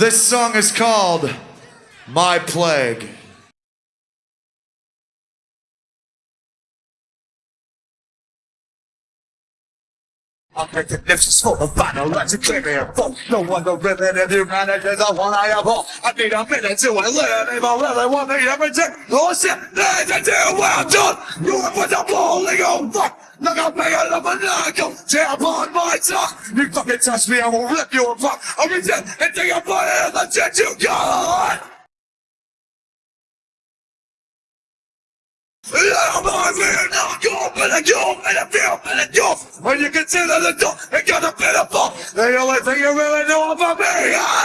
This song is called My Plague. I'm making lips full of vinyl, let's clear full. No one to rip it if you manage is the one I have all. I need a minute to live, if I really want me everything. Oh shit, there's a deal well done. You are put the bowling on fuck. Look at me, I love a knuckle. Tear upon my tongue. You fucking touch me, I will rip you apart. I'll resent until you put it in the jet you got. I'm on me, not go, but I go, and I feel, and I do. When you consider the door, it got a pitiful. The only thing you really know about me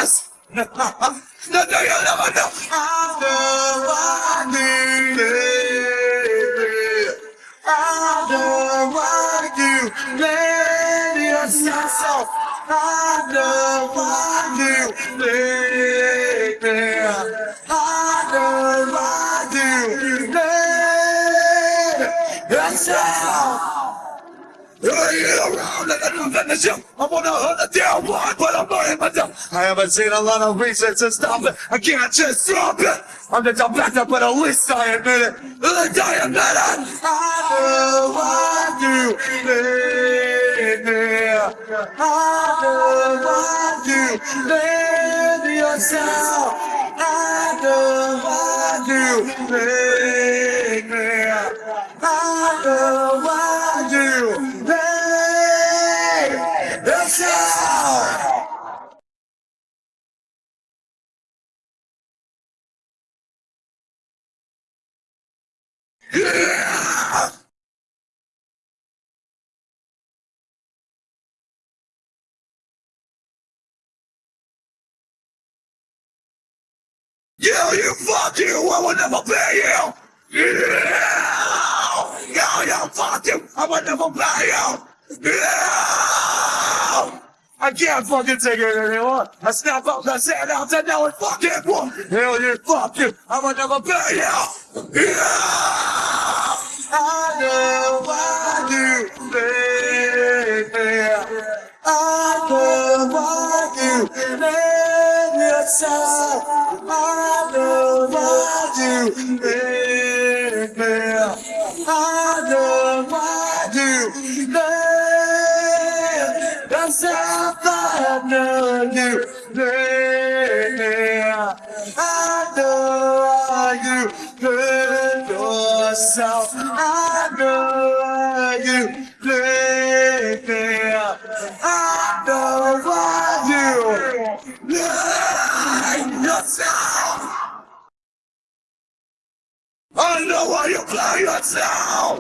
is. Nothing you never know. I know I need it. I know why you yourself. I know you let me. I know. I to show. I I'm myself. I haven't seen a lot of reasons to stop it. I can't just stop it. I'm just a back but at least I admit it. I admit it. I know. I know why you yourself. I know why you me. I you need yourself. Yeah! Yeah, you fuck you, I will never pay you! Yeah! Yeah, yeah, fuck you, I will never pay you! Yeah! I can't fucking take it anymore. I snap out the sand out and now it's fucking war. Hell you, fuck you, I will never pay you! Yeah! I know why you me. I know why you made I know why you made me. I know why you made yourself. I know you me. I know you made yourself. I know yourself. I know why you play yourself.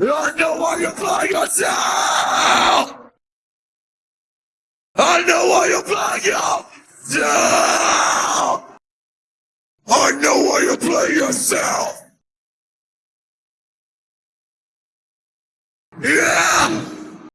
I know why you play yourself. I know why you play yourself. I know why you play yourself. Yeah.